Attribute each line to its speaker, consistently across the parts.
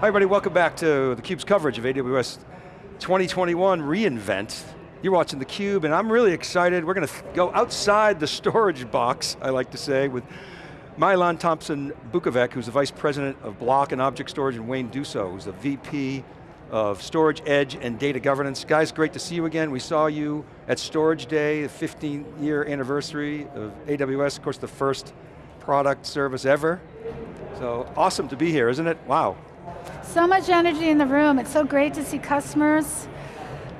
Speaker 1: Hi everybody, welcome back to theCUBE's coverage of AWS 2021 reInvent. You're watching theCUBE and I'm really excited. We're going to go outside the storage box, I like to say, with Milan Tomsen Bukovec, who's the Vice President of Block and Object Storage, and Wayne Duso, who's the VP of Storage, Edge, and Data Governance. Guys, great to see you again. We saw you at Storage Day, the 15 year anniversary of AWS, of course the first product service ever. So awesome to be here, isn't it? Wow.
Speaker 2: So much energy in the room. It's so great to see customers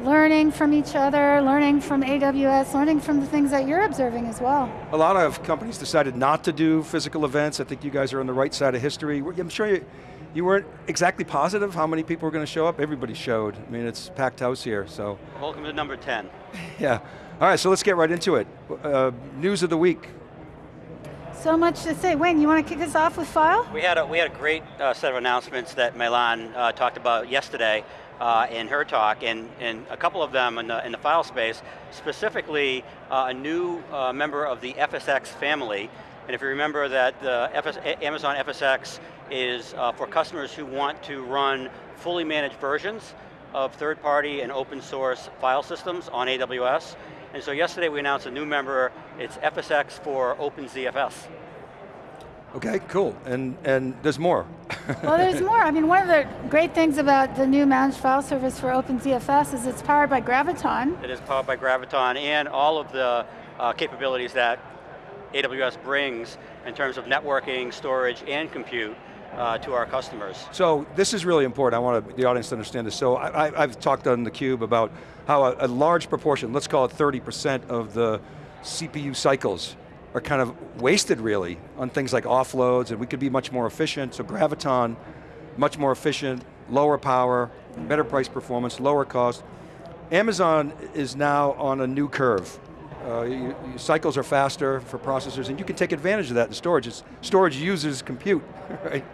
Speaker 2: learning from each other, learning from AWS, learning from the things that you're observing as well.
Speaker 1: A lot of companies decided not to do physical events. I think you guys are on the right side of history. I'm sure you, you weren't exactly positive how many people were going to show up. Everybody showed. I mean, it's packed house here, so.
Speaker 3: Welcome to number 10.
Speaker 1: yeah. All right, so let's get right into it. Uh, news of the week.
Speaker 2: So much to say. Wayne, you want to kick us off with File?
Speaker 3: We had a, we had a great uh, set of announcements that Milan uh, talked about yesterday uh, in her talk, and, and a couple of them in the, in the file space, specifically uh, a new uh, member of the FSx family, and if you remember that the FS, Amazon FSx is uh, for customers who want to run fully managed versions of third-party and open source file systems on AWS, and so yesterday we announced a new member, it's FSx for OpenZFS.
Speaker 1: Okay, cool, and, and there's more.
Speaker 2: well, there's more. I mean, one of the great things about the new managed file service for OpenZFS is it's powered by Graviton.
Speaker 3: It is powered by Graviton and all of the uh, capabilities that AWS brings in terms of networking, storage, and compute uh, to our customers.
Speaker 1: So this is really important, I want the audience to understand this. So I, have talked on theCUBE about how a, a large proportion, let's call it 30% of the CPU cycles are kind of wasted really on things like offloads and we could be much more efficient. So Graviton, much more efficient, lower power, better price performance, lower cost. Amazon is now on a new curve. Uh, you, you cycles are faster for processors and you can take advantage of that in storage. It's, storage uses compute, right?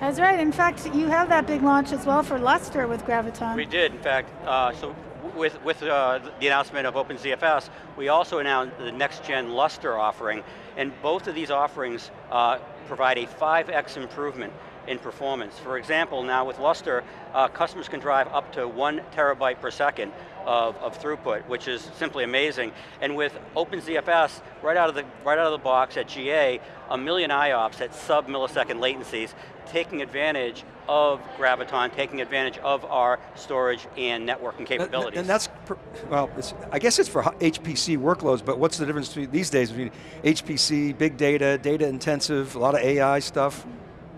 Speaker 2: That's right, in fact, you have that big launch as well for Lustre with Graviton.
Speaker 3: We did, in fact. Uh, so with, with uh, the announcement of OpenZFS, we also announced the next gen Lustre offering, and both of these offerings uh, provide a 5x improvement in performance. For example, now with Lustre, uh, customers can drive up to one terabyte per second of, of throughput, which is simply amazing. And with OpenZFS, right out of the, right out of the box at GA, a million IOPS at sub-millisecond latencies, taking advantage of Graviton, taking advantage of our storage and networking capabilities.
Speaker 1: And that's, well, I guess it's for HPC workloads, but what's the difference between these days between HPC, big data, data intensive, a lot of AI stuff?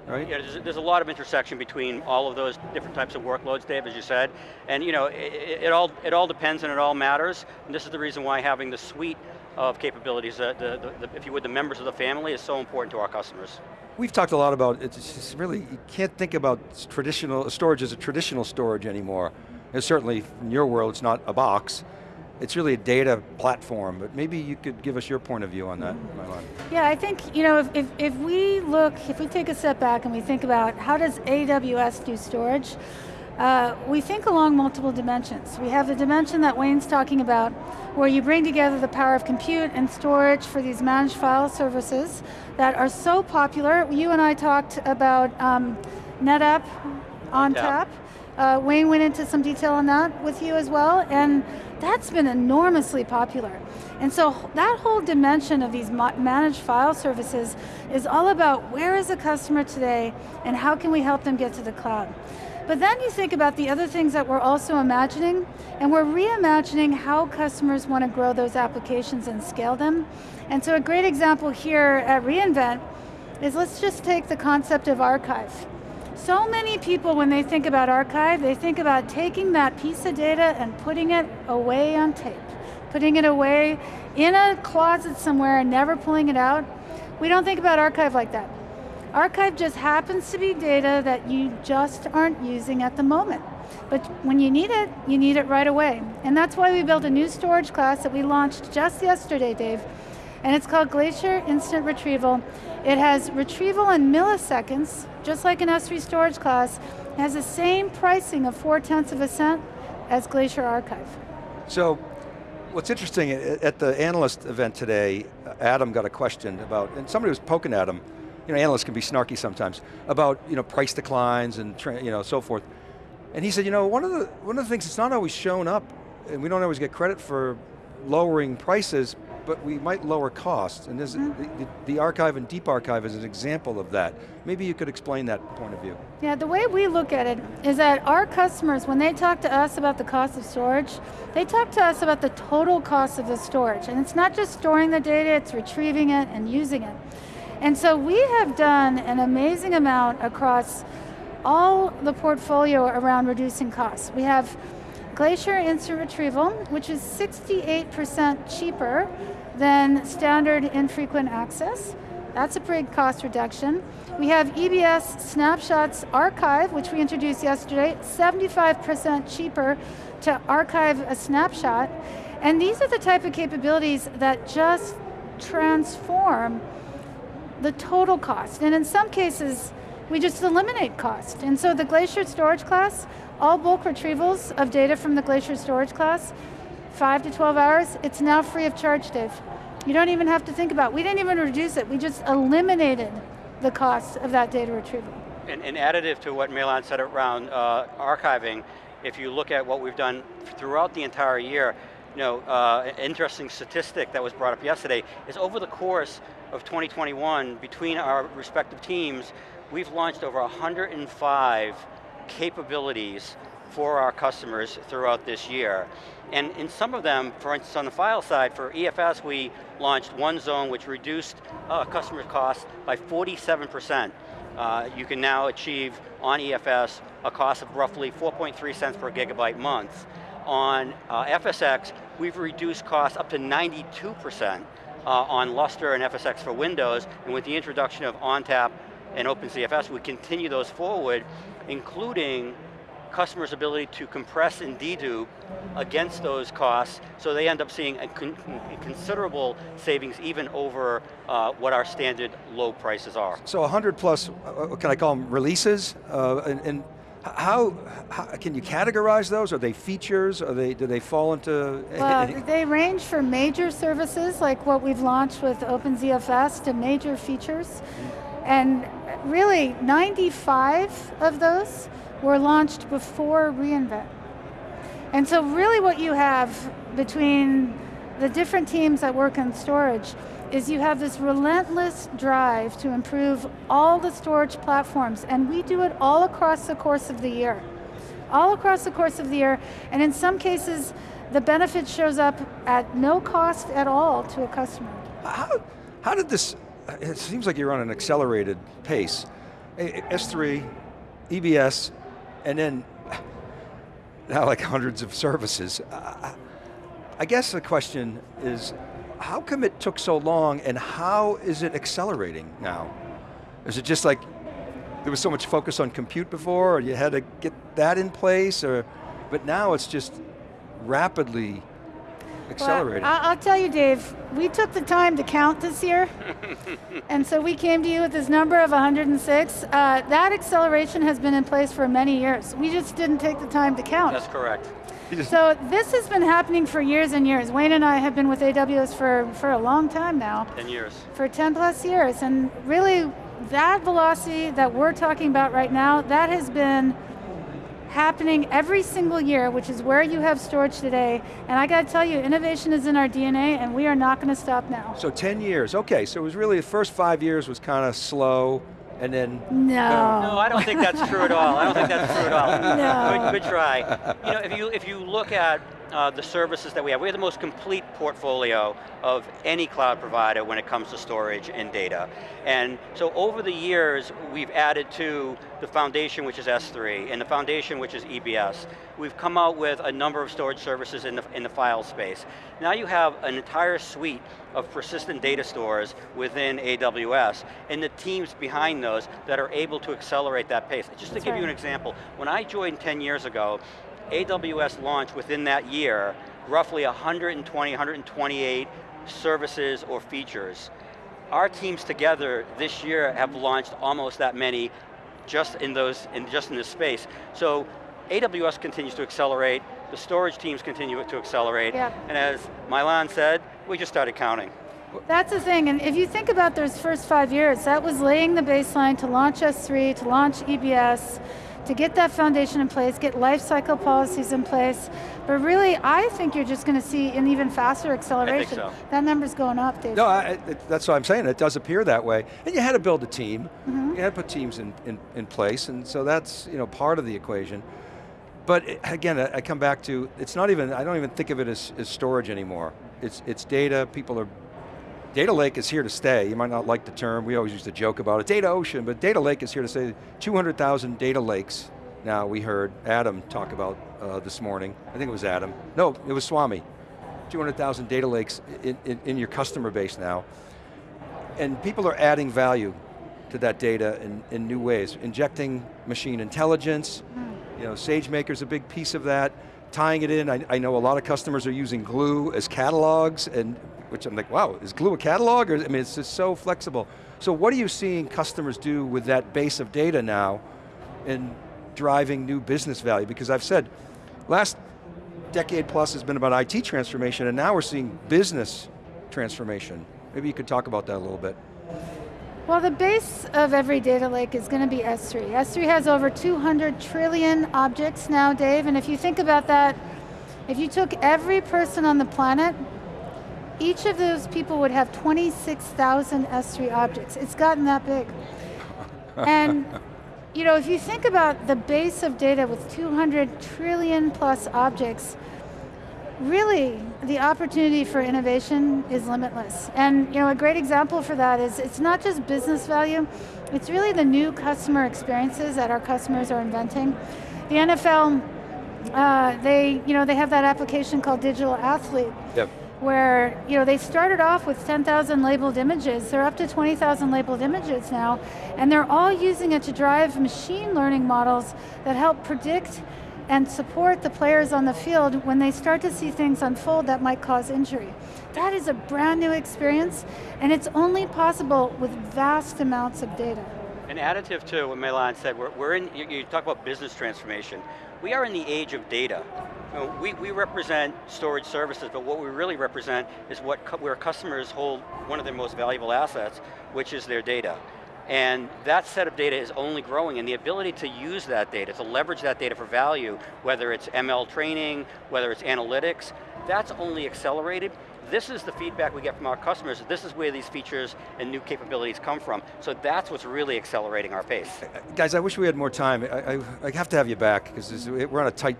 Speaker 1: Right?
Speaker 3: Yeah, there's, there's, a lot of intersection between all of those different types of workloads, Dave, as you said. And you know, it, it all, it all depends and it all matters. And this is the reason why having the suite of capabilities, uh, the, the, the, if you would, the members of the family is so important to our customers.
Speaker 1: We've talked a lot about, it's really, you can't think about traditional, storage as a traditional storage anymore. And certainly, in your world, it's not a box it's really a data platform, but maybe you could give us your point of view on that, Milan.
Speaker 2: Yeah, I think, you know, if, if, if, we look, if we take a step back and we think about how does AWS do storage, uh, we think along multiple dimensions. We have the dimension that Wayne's talking about, where you bring together the power of compute and storage for these managed file services that are so popular. You and I talked about um, NetApp ONTAP. Yeah. Uh, Wayne went into some detail on that with you as well, and that's been enormously popular. And so that whole dimension of these managed file services is all about where is the customer today and how can we help them get to the cloud. But then you think about the other things that we're also imagining, and we're reimagining how customers want to grow those applications and scale them. And so a great example here at reInvent is let's just take the concept of archive. So many people, when they think about archive, they think about taking that piece of data and putting it away on tape, putting it away in a closet somewhere and never pulling it out. We don't think about archive like that. Archive just happens to be data that you just aren't using at the moment. But when you need it, you need it right away. And that's why we built a new storage class that we launched just yesterday, Dave, and it's called Glacier Instant Retrieval. It has retrieval in milliseconds, just like an S3 storage class, it has the same pricing of four tenths of a cent as Glacier Archive.
Speaker 1: So, what's interesting, at the analyst event today, uh, Adam got a question about, and somebody was poking at him, you know, analysts can be snarky sometimes, about you know, price declines and you know, so forth. And he said, you know, one of, the, one of the things that's not always shown up, and we don't always get credit for lowering prices, but we might lower costs. And mm -hmm. the, the, archive and deep archive is an example of that. Maybe you could explain that point of view.
Speaker 2: Yeah, the way we look at it is that our customers, when they talk to us about the cost of storage, they talk to us about the total cost of the storage. And it's not just storing the data, it's retrieving it and using it. And so we have done an amazing amount across all the portfolio around reducing costs. We have Glacier Instant Retrieval, which is 68% cheaper than standard infrequent access. That's a big cost reduction. We have EBS Snapshots Archive, which we introduced yesterday, 75% cheaper to archive a snapshot. And these are the type of capabilities that just transform the total cost. And in some cases, we just eliminate cost. And so the Glacier storage class, all bulk retrievals of data from the Glacier storage class, five to 12 hours, it's now free of charge, Dave. You don't even have to think about it. We didn't even reduce it, we just eliminated the cost of that data retrieval.
Speaker 3: And, and additive to what Milan said around uh, archiving, if you look at what we've done throughout the entire year, you know, uh, interesting statistic that was brought up yesterday is over the course of 2021, between our respective teams, we've launched over 105 capabilities for our customers throughout this year. And in some of them, for instance on the file side, for EFS we launched one zone which reduced uh, customer costs by 47%. Uh, you can now achieve on EFS a cost of roughly 4.3 cents per gigabyte month. On uh, FSX, we've reduced costs up to 92% uh, on Lustre and FSX for Windows, and with the introduction of ONTAP and OpenZFS, we continue those forward, including customers' ability to compress and dedupe against those costs, so they end up seeing a, con considerable savings even over uh, what our standard low prices are.
Speaker 1: So 100 plus, uh, can I call them releases? Uh, and, and how, how, can you categorize those? Are they features? Are they, do they fall into?
Speaker 2: Well, they range from major services, like what we've launched with OpenZFS, to major features. Mm -hmm. And really, 95 of those were launched before reInvent. And so really what you have between the different teams that work in storage is you have this relentless drive to improve all the storage platforms, and we do it all across the course of the year. All across the course of the year, and in some cases, the benefit shows up at no cost at all to a customer.
Speaker 1: How, how did this, it seems like you're on an accelerated pace. S3, EBS, and then now like hundreds of services. I guess the question is, how come it took so long and how is it accelerating now? Is it just like, there was so much focus on compute before, or you had to get that in place, or, but now it's just rapidly accelerating.
Speaker 2: Well, I'll tell you, Dave, we took the time to count this year, and so we came to you with this number of 106. Uh, that acceleration has been in place for many years. We just didn't take the time to count.
Speaker 3: That's correct.
Speaker 2: So this has been happening for years and years. Wayne and I have been with AWS for, for a long time now.
Speaker 3: 10 years.
Speaker 2: For 10 plus years, and really that velocity that we're talking about right now, that has been happening every single year, which is where you have storage today. And I got to tell you, innovation is in our DNA and we are not going to stop now.
Speaker 1: So 10 years, okay, so it was really, the first five years was kind of slow, and then...
Speaker 2: No.
Speaker 3: No, I don't think that's true at all. I don't think that's true at all. No. Good, good try. You know, if you, if you look at uh, the services that we have. We have the most complete portfolio of any cloud provider when it comes to storage and data. And so over the years, we've added to the foundation, which is S3, and the foundation, which is EBS. We've come out with a number of storage services in the, in the file space. Now you have an entire suite of persistent data stores within AWS, and the teams behind those that are able to accelerate that pace. Just to give right. you an example, when I joined 10 years ago, AWS launched within that year roughly 120, 128 services or features. Our teams together this year have launched almost that many just in those, in, just in this space. So AWS continues to accelerate, the storage teams continue to accelerate, yeah. and as Milan said, we just started counting.
Speaker 2: That's the thing, and if you think about those first five years, that was laying the baseline to launch S3, to launch EBS, to get that foundation in place, get life cycle policies in place. But really, I think you're just going to see an even faster acceleration.
Speaker 3: so.
Speaker 2: That number's going up, Dave.
Speaker 1: No, I, it, that's what I'm saying. It does appear that way. And you had to build a team. Mm-hmm. You had to put teams in, in, in place, and so that's you know part of the equation. But it- again, I I come back to, it's not even, I don't even think of it as, as storage anymore. It's, it's data, people are, data lake is here to stay. You might not like the term, we always used to joke about it, data ocean, but data lake is here to stay. 200,000 data lakes now we heard Adam talk about uh, this morning. I think it was Adam. No, it was Swami. 200,000 data lakes in, in, in your customer base now. And people are adding value to that data in, in new ways, injecting machine intelligence, you know, SageMaker's a big piece of that, tying it in, I, I know a lot of customers are using Glue as catalogs, and which I'm like, wow, is Glue a catalog? Or, I mean, it's just so flexible. So what are you seeing customers do with that base of data now in driving new business value? Because I've said, last decade plus has been about IT transformation, and now we're seeing business transformation. Maybe you could talk about that a little bit.
Speaker 2: Well, the base of every data lake is going to be S3. S3 has over 200 trillion objects now, Dave, and if you think about that, if you took every person on the planet, each of those people would have 26,000 S3 objects. It's gotten that big. and you know, if you think about the base of data with 200 trillion plus objects, really the opportunity for innovation is limitless. And you know, a great example for that is it's not just business value, it's really the new customer experiences that our customers are inventing. The NFL, uh, they, you know, they have that application called Digital Athlete
Speaker 1: Yep.
Speaker 2: Where you know they started off with 10,000 labeled images. They're up to 20,000 labeled images now, and they're all using it to drive machine learning models that help predict and support the players on the field when they start to see things unfold that might cause injury. That is a brand new experience, and it's only possible with vast amounts of data.
Speaker 3: An additive to what Milan said, we're, we're in, you, you talk about business transformation. We are in the age of data. You know, we, we represent storage services, but what we really represent is what where customers hold one of their most valuable assets, which is their data. And that set of data is only growing and the ability to use that data, to leverage that data for value, whether it's ML training, whether it's analytics, that's only accelerated. This is the feedback we get from our customers. This is where these features and new capabilities come from. So that's what's really accelerating our pace.
Speaker 1: Guys, I wish we had more time. I, I, I have to have you back, because we're on a tight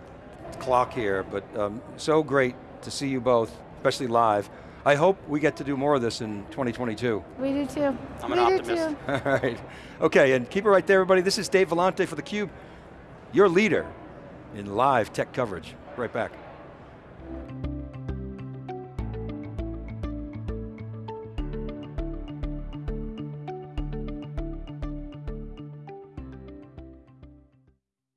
Speaker 1: clock here, but um, so great to see you both, especially live. I hope we get to do more of this in 2022.
Speaker 2: We do too.
Speaker 3: I'm
Speaker 2: we
Speaker 3: an
Speaker 2: do
Speaker 3: optimist.
Speaker 2: too.
Speaker 1: All right. Okay, and keep it right there, everybody. This is Dave Vellante for theCUBE, your leader in live tech coverage. Right back.